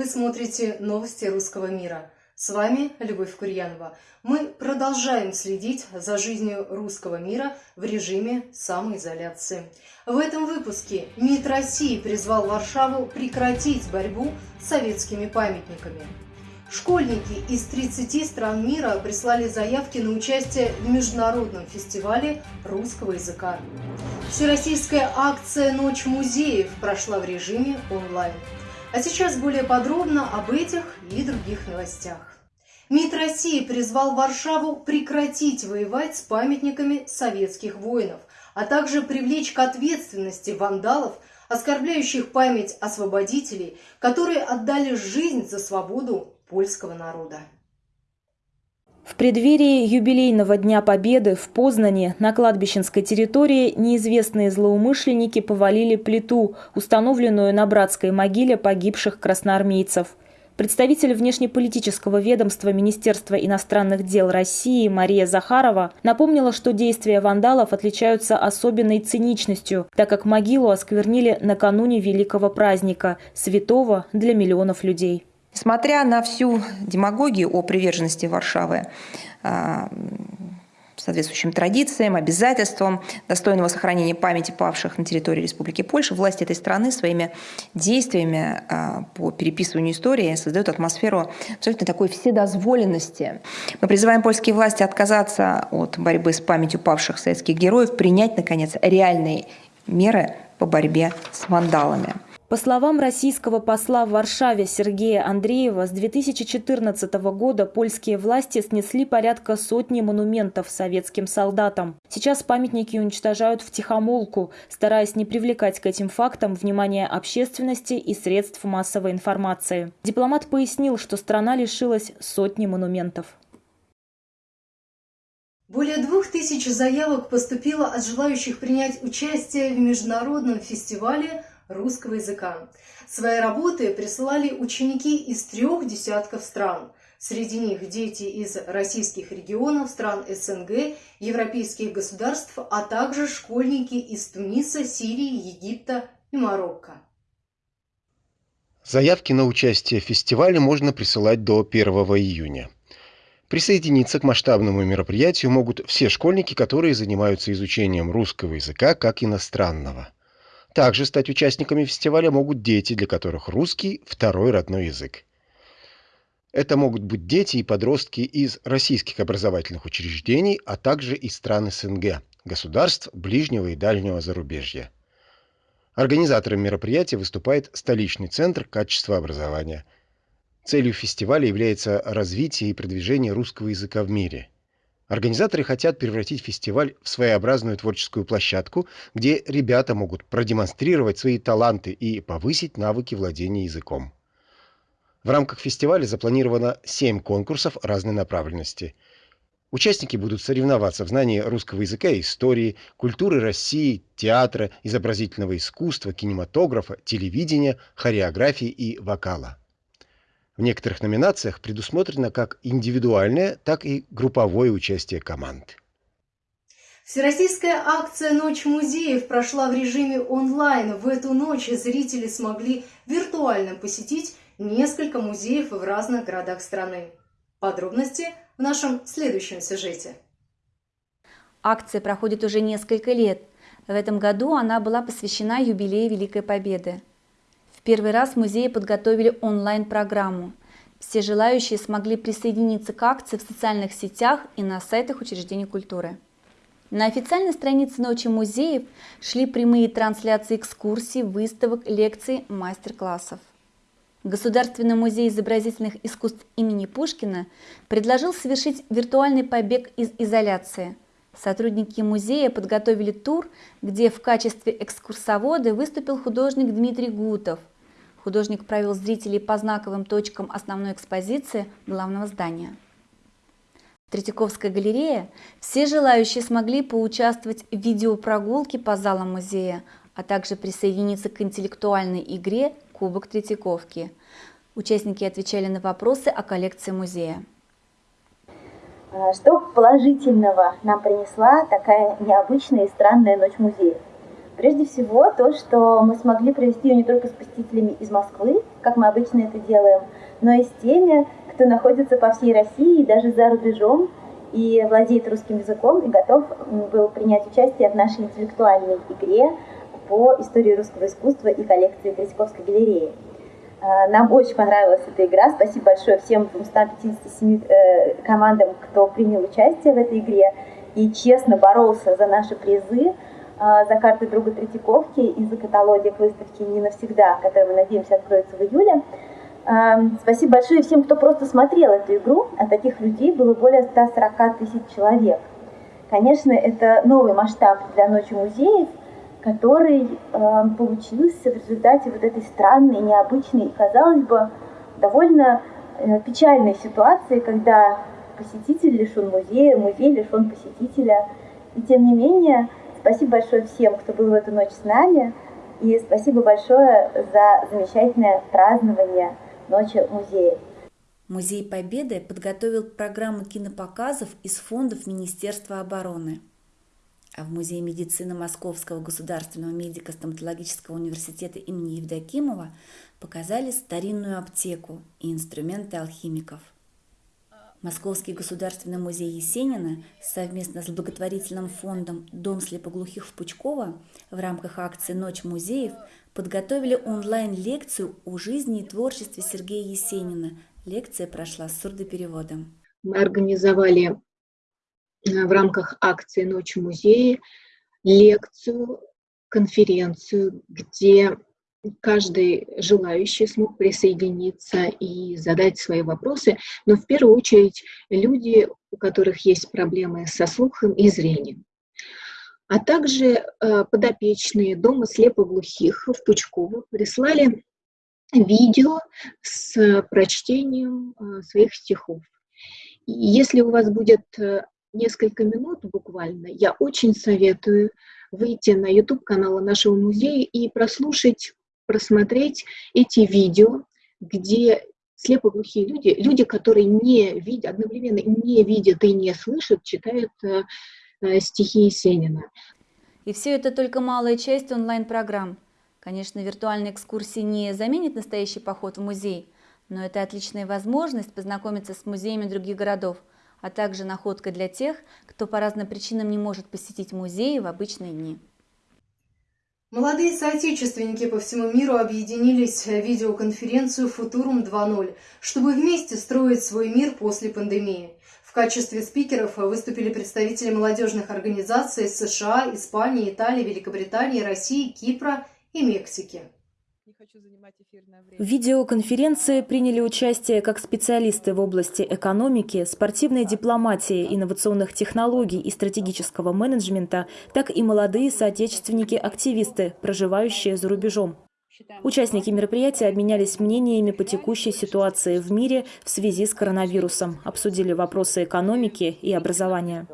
Вы смотрите новости русского мира. С вами Любовь Курьянова. Мы продолжаем следить за жизнью русского мира в режиме самоизоляции. В этом выпуске МИД России призвал Варшаву прекратить борьбу с советскими памятниками. Школьники из 30 стран мира прислали заявки на участие в международном фестивале русского языка. Всероссийская акция «Ночь музеев» прошла в режиме онлайн. А сейчас более подробно об этих и других новостях. МИД России призвал Варшаву прекратить воевать с памятниками советских воинов, а также привлечь к ответственности вандалов, оскорбляющих память освободителей, которые отдали жизнь за свободу польского народа. В преддверии юбилейного Дня Победы в Познане на кладбищенской территории неизвестные злоумышленники повалили плиту, установленную на братской могиле погибших красноармейцев. Представитель внешнеполитического ведомства Министерства иностранных дел России Мария Захарова напомнила, что действия вандалов отличаются особенной циничностью, так как могилу осквернили накануне великого праздника, святого для миллионов людей. Несмотря на всю демагогию о приверженности Варшавы а, соответствующим традициям, обязательствам достойного сохранения памяти павших на территории Республики Польша, власти этой страны своими действиями а, по переписыванию истории создают атмосферу абсолютно такой вседозволенности. Мы призываем польские власти отказаться от борьбы с памятью павших советских героев, принять, наконец, реальные меры по борьбе с вандалами. По словам российского посла в Варшаве Сергея Андреева, с 2014 года польские власти снесли порядка сотни монументов советским солдатам. Сейчас памятники уничтожают в тихомолку, стараясь не привлекать к этим фактам внимание общественности и средств массовой информации. Дипломат пояснил, что страна лишилась сотни монументов. Более двух тысяч заявок поступило от желающих принять участие в международном фестивале русского языка. Свои работы присылали ученики из трех десятков стран. Среди них дети из российских регионов, стран СНГ, европейских государств, а также школьники из Туниса, Сирии, Египта и Марокко. Заявки на участие в фестивале можно присылать до 1 июня. Присоединиться к масштабному мероприятию могут все школьники, которые занимаются изучением русского языка как иностранного. Также стать участниками фестиваля могут дети, для которых русский – второй родной язык. Это могут быть дети и подростки из российских образовательных учреждений, а также из стран СНГ, государств ближнего и дальнего зарубежья. Организатором мероприятия выступает столичный центр качества образования. Целью фестиваля является развитие и продвижение русского языка в мире – Организаторы хотят превратить фестиваль в своеобразную творческую площадку, где ребята могут продемонстрировать свои таланты и повысить навыки владения языком. В рамках фестиваля запланировано 7 конкурсов разной направленности. Участники будут соревноваться в знании русского языка истории, культуры России, театра, изобразительного искусства, кинематографа, телевидения, хореографии и вокала. В некоторых номинациях предусмотрено как индивидуальное, так и групповое участие команд. Всероссийская акция «Ночь музеев» прошла в режиме онлайн. В эту ночь зрители смогли виртуально посетить несколько музеев в разных городах страны. Подробности в нашем следующем сюжете. Акция проходит уже несколько лет. В этом году она была посвящена юбилею Великой Победы. Первый раз музеи подготовили онлайн-программу. Все желающие смогли присоединиться к акции в социальных сетях и на сайтах учреждений культуры. На официальной странице Ночи музеев шли прямые трансляции экскурсий, выставок, лекций, мастер-классов. Государственный музей изобразительных искусств имени Пушкина предложил совершить виртуальный побег из изоляции. Сотрудники музея подготовили тур, где в качестве экскурсовода выступил художник Дмитрий Гутов – Художник провел зрителей по знаковым точкам основной экспозиции главного здания. В Третьяковской галерее все желающие смогли поучаствовать в видеопрогулке по залам музея, а также присоединиться к интеллектуальной игре «Кубок Третьяковки». Участники отвечали на вопросы о коллекции музея. А что положительного нам принесла такая необычная и странная ночь музея? Прежде всего, то, что мы смогли провести ее не только с посетителями из Москвы, как мы обычно это делаем, но и с теми, кто находится по всей России и даже за рубежом, и владеет русским языком, и готов был принять участие в нашей интеллектуальной игре по истории русского искусства и коллекции Третьяковской галереи. А, нам очень понравилась эта игра. Спасибо большое всем 257 э, командам, кто принял участие в этой игре и честно боролся за наши призы, за карты друга Третьяковки и за каталоги выставки «Не навсегда», который, мы надеемся, откроется в июле. А, спасибо большое всем, кто просто смотрел эту игру, а таких людей было более 140 тысяч человек. Конечно, это новый масштаб для Ночи музеев, который э, получился в результате вот этой странной, необычной казалось бы, довольно э, печальной ситуации, когда посетитель лишен музея, музей лишен посетителя. И тем не менее, спасибо большое всем, кто был в эту ночь с нами, и спасибо большое за замечательное празднование Ночи музея. Музей Победы подготовил программу кинопоказов из фондов Министерства обороны – а в Музее медицины Московского государственного медико-стоматологического университета имени Евдокимова показали старинную аптеку и инструменты алхимиков. Московский государственный музей Есенина совместно с благотворительным фондом «Дом слепоглухих в Пучково» в рамках акции «Ночь музеев» подготовили онлайн-лекцию о жизни и творчестве Сергея Есенина. Лекция прошла с сурдопереводом. Мы организовали Э, в рамках акции «Ночь музея» лекцию, конференцию, где каждый желающий смог присоединиться и задать свои вопросы, но в первую очередь люди, у которых есть проблемы со слухом и зрением. А также э, подопечные Дома слепоглухих в Пучково прислали видео с прочтением э, своих стихов. Если у вас будет несколько минут буквально, я очень советую выйти на YouTube-канал нашего музея и прослушать, просмотреть эти видео, где слепоглухие люди, люди, которые не видят, одновременно не видят и не слышат, читают э, э, стихи Есенина. И все это только малая часть онлайн-программ. Конечно, виртуальные экскурсии не заменит настоящий поход в музей, но это отличная возможность познакомиться с музеями других городов – а также находка для тех, кто по разным причинам не может посетить музеи в обычные дни. Молодые соотечественники по всему миру объединились в видеоконференцию «Футурум 2.0», чтобы вместе строить свой мир после пандемии. В качестве спикеров выступили представители молодежных организаций США, Испании, Италии, Великобритании, России, Кипра и Мексики. В видеоконференции приняли участие как специалисты в области экономики, спортивной дипломатии, инновационных технологий и стратегического менеджмента, так и молодые соотечественники-активисты, проживающие за рубежом. Участники мероприятия обменялись мнениями по текущей ситуации в мире в связи с коронавирусом, обсудили вопросы экономики и образования.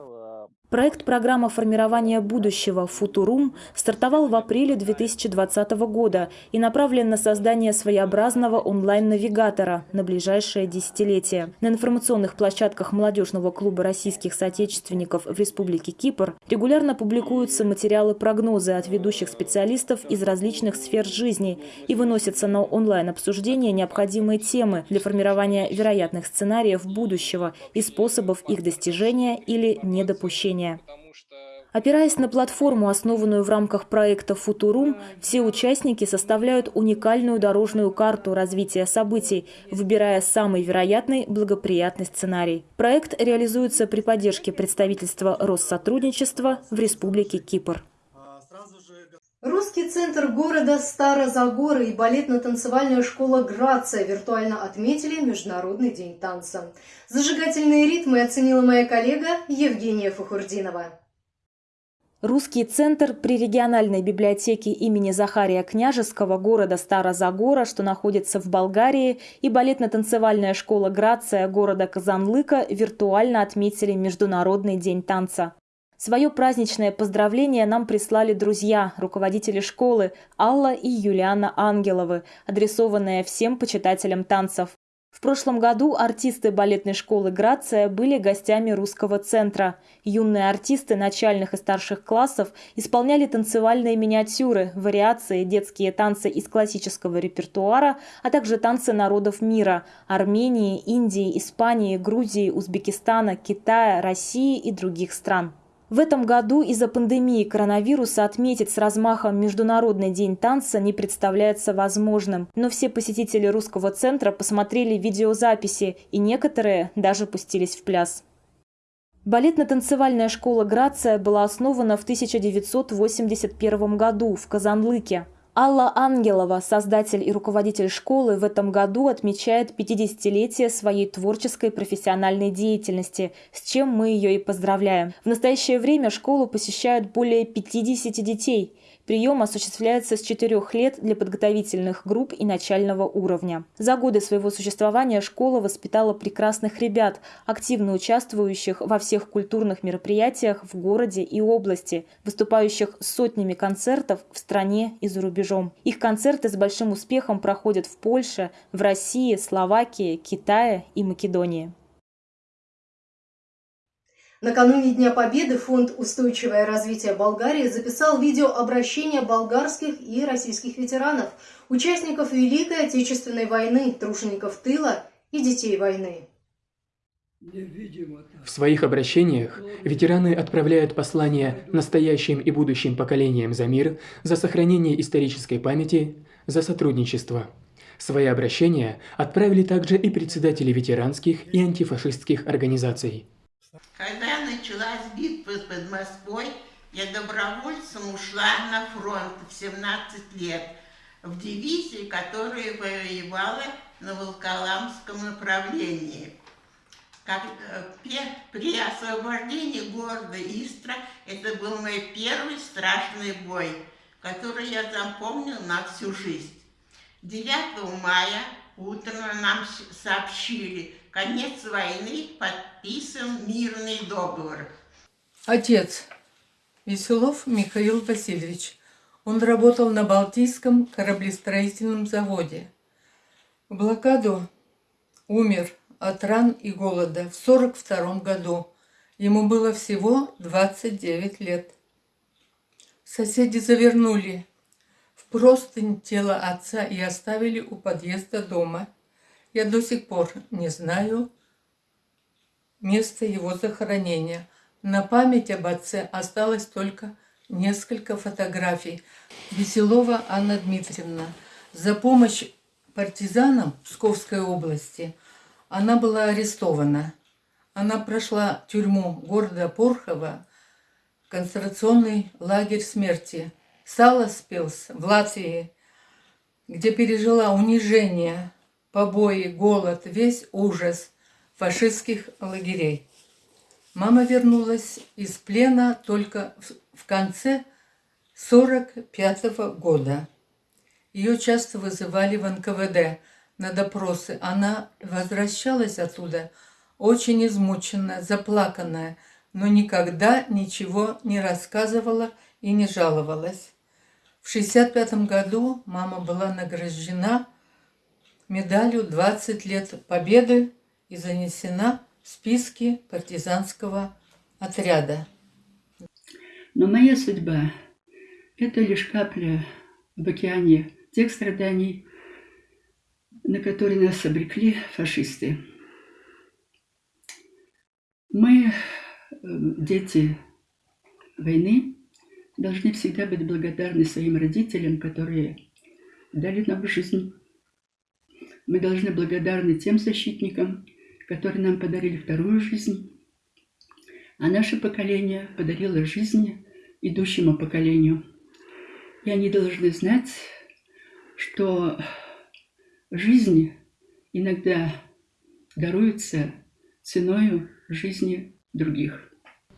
Проект программы формирования будущего «Футурум» стартовал в апреле 2020 года и направлен на создание своеобразного онлайн-навигатора на ближайшее десятилетие. На информационных площадках молодежного клуба российских соотечественников в Республике Кипр регулярно публикуются материалы-прогнозы от ведущих специалистов из различных сфер жизни и выносятся на онлайн-обсуждение необходимые темы для формирования вероятных сценариев будущего и способов их достижения или недопущения обучения. Опираясь на платформу, основанную в рамках проекта «Футурум», все участники составляют уникальную дорожную карту развития событий, выбирая самый вероятный благоприятный сценарий. Проект реализуется при поддержке представительства Россотрудничества в Республике Кипр. Русский центр города Старозагоры и балетно-танцевальная школа «Грация» виртуально отметили Международный день танца. Зажигательные ритмы оценила моя коллега Евгения Фахурдинова. Русский центр при региональной библиотеке имени Захария Княжеского города Старозагора, что находится в Болгарии, и балетно-танцевальная школа «Грация» города Казанлыка виртуально отметили Международный день танца. Свое праздничное поздравление нам прислали друзья, руководители школы Алла и Юлиана Ангеловы, адресованное всем почитателям танцев. В прошлом году артисты балетной школы «Грация» были гостями русского центра. Юные артисты начальных и старших классов исполняли танцевальные миниатюры, вариации, детские танцы из классического репертуара, а также танцы народов мира – Армении, Индии, Испании, Грузии, Узбекистана, Китая, России и других стран. В этом году из-за пандемии коронавируса отметить с размахом Международный день танца не представляется возможным. Но все посетители русского центра посмотрели видеозаписи, и некоторые даже пустились в пляс. Балетно-танцевальная школа «Грация» была основана в 1981 году в Казанлыке. Алла Ангелова, создатель и руководитель школы, в этом году отмечает 50-летие своей творческой профессиональной деятельности, с чем мы ее и поздравляем. В настоящее время школу посещают более 50 детей. Прием осуществляется с 4 лет для подготовительных групп и начального уровня. За годы своего существования школа воспитала прекрасных ребят, активно участвующих во всех культурных мероприятиях в городе и области, выступающих сотнями концертов в стране и за рубежом. Их концерты с большим успехом проходят в Польше, в России, Словакии, Китае и Македонии. Накануне Дня Победы Фонд «Устойчивое развитие Болгарии» записал видеообращение болгарских и российских ветеранов, участников Великой Отечественной войны, тружеников тыла и детей войны. В своих обращениях ветераны отправляют послания настоящим и будущим поколениям за мир, за сохранение исторической памяти, за сотрудничество. Свои обращения отправили также и председатели ветеранских и антифашистских организаций. Когда началась битва под Москвой, я добровольцем ушла на фронт в 17 лет в дивизии, которая воевала на Волколамском направлении. Как, э, при освобождении города Истра это был мой первый страшный бой, который я запомнил на всю жизнь. 9 мая утром нам сообщили, конец войны, подписан мирный договор. Отец Веселов Михаил Васильевич. Он работал на Балтийском кораблестроительном заводе. В блокаду умер от ран и голода в 42 году. Ему было всего 29 лет. Соседи завернули в простынь тело отца и оставили у подъезда дома – я до сих пор не знаю места его захоронения. На память об отце осталось только несколько фотографий. Веселова Анна Дмитриевна. За помощь партизанам Псковской области она была арестована. Она прошла тюрьму города Порхова, концентрационный лагерь смерти. Саласпилс в Латвии, где пережила унижение, побои, голод, весь ужас фашистских лагерей. Мама вернулась из плена только в конце 45 -го года. Ее часто вызывали в НКВД на допросы. Она возвращалась оттуда очень измученная, заплаканная, но никогда ничего не рассказывала и не жаловалась. В 65 году мама была награждена медалью 20 лет Победы и занесена в списки партизанского отряда. Но моя судьба – это лишь капля в океане тех страданий, на которые нас обрекли фашисты. Мы, э, дети войны, должны всегда быть благодарны своим родителям, которые дали нам жизнь мы должны благодарны тем защитникам, которые нам подарили вторую жизнь, а наше поколение подарило жизнь идущему поколению. И они должны знать, что жизнь иногда даруется ценой жизни других.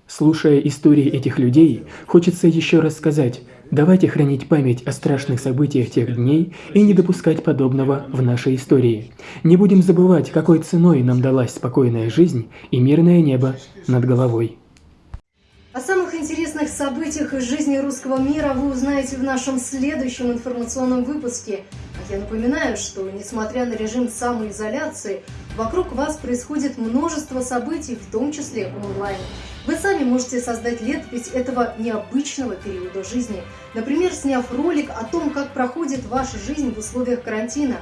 Слушая истории этих людей, хочется еще раз сказать, давайте хранить память о страшных событиях тех дней и не допускать подобного в нашей истории. Не будем забывать, какой ценой нам далась спокойная жизнь и мирное небо над головой. О самых интересных событиях из жизни русского мира вы узнаете в нашем следующем информационном выпуске. Я напоминаю, что, несмотря на режим самоизоляции, вокруг вас происходит множество событий, в том числе онлайн. Вы сами можете создать летопись этого необычного периода жизни, например, сняв ролик о том, как проходит ваша жизнь в условиях карантина.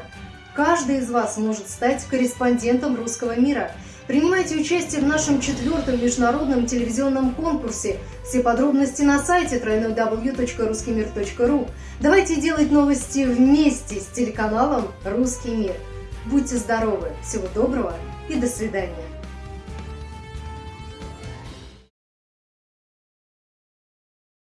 Каждый из вас может стать корреспондентом русского мира. Принимайте участие в нашем четвертом международном телевизионном конкурсе. Все подробности на сайте www.ruskimir.ru. Давайте делать новости вместе с телеканалом «Русский мир». Будьте здоровы, всего доброго и до свидания.